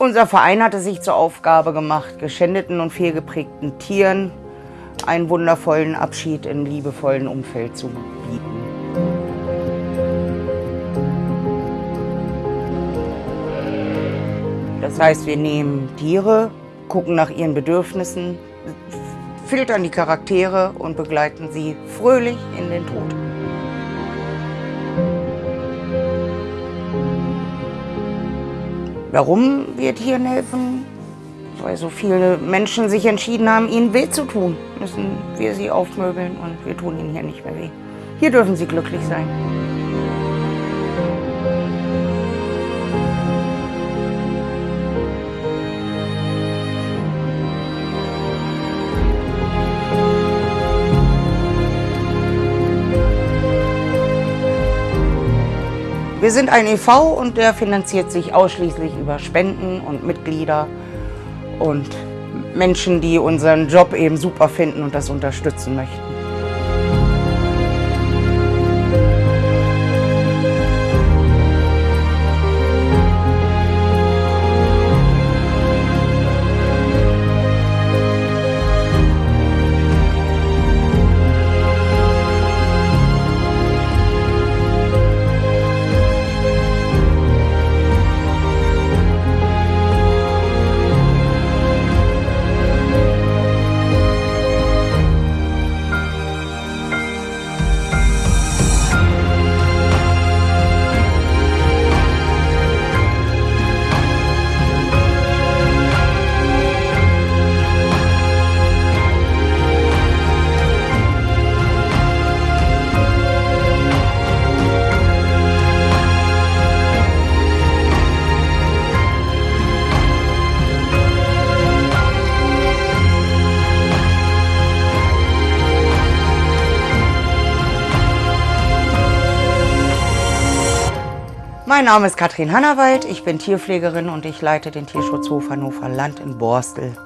Unser Verein hat es sich zur Aufgabe gemacht, geschändeten und fehlgeprägten Tieren einen wundervollen Abschied in liebevollen Umfeld zu bieten. Das heißt, wir nehmen Tiere, gucken nach ihren Bedürfnissen, filtern die Charaktere und begleiten sie fröhlich in den Tod. Warum wir Tieren helfen? Weil so viele Menschen sich entschieden haben, ihnen weh zu tun, müssen wir sie aufmöbeln und wir tun ihnen hier nicht mehr weh. Hier dürfen sie glücklich sein. Wir sind ein e.V. und der finanziert sich ausschließlich über Spenden und Mitglieder und Menschen, die unseren Job eben super finden und das unterstützen möchten. Mein Name ist Katrin Hannawald, ich bin Tierpflegerin und ich leite den Tierschutzhof Hannover Land in Borstel.